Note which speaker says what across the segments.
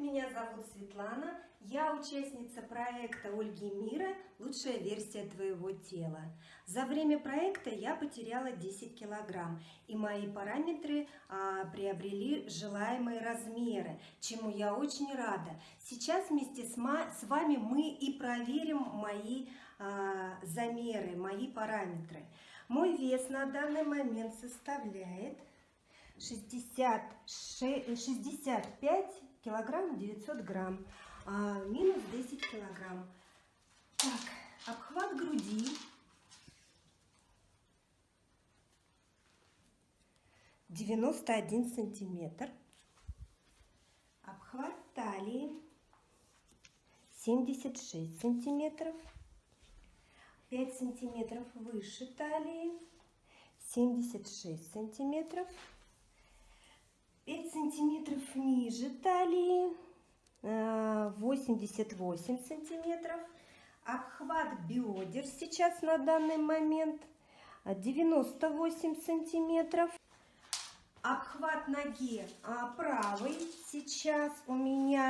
Speaker 1: меня зовут Светлана. Я участница проекта Ольги Мира «Лучшая версия твоего тела». За время проекта я потеряла 10 килограмм, и мои параметры а, приобрели желаемые размеры, чему я очень рада. Сейчас вместе с, с вами мы и проверим мои а, замеры, мои параметры. Мой вес на данный момент составляет 60, 65 килограмм 900 грамм, а, минус 10 килограмм. Так, обхват груди. Девяносто один сантиметр. Обхват талии семьдесят шесть сантиметров. Пять сантиметров выше талии семьдесят шесть сантиметров. 5 сантиметров ниже талии, 88 э, сантиметров. Обхват бедер сейчас на данный момент 98 сантиметров. Обхват ноги а, правой сейчас у меня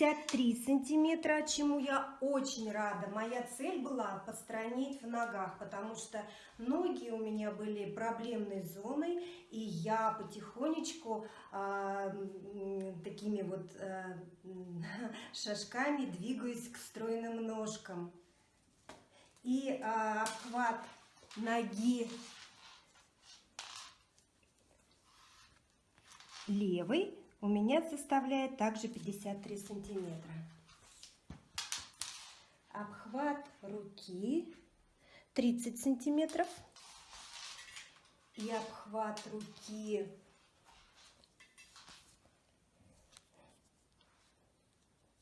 Speaker 1: 53 сантиметра, чему я очень рада. Моя цель была постранить в ногах, потому что ноги у меня были проблемной зоной, и я потихонечку э, такими вот э, шажками двигаюсь к стройным ножкам. И э, обхват ноги левой у меня составляет также 53 сантиметра. Обхват руки 30 сантиметров. И обхват руки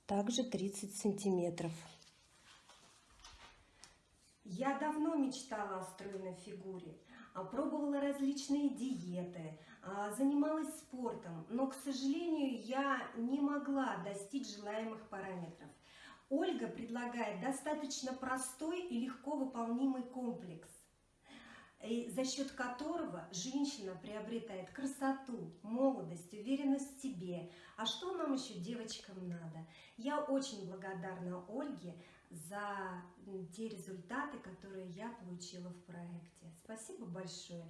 Speaker 1: также 30 сантиметров. Я давно мечтала о стройной фигуре, а, пробовала различные диеты, а, занималась спортом, но, к сожалению, я не могла достичь желаемых параметров. Ольга предлагает достаточно простой и легко выполнимый комплекс, за счет которого женщина приобретает красоту, молодость, уверенность в себе. А что нам еще девочкам надо? Я очень благодарна Ольге за те результаты, которые я получила в проекте. Спасибо большое.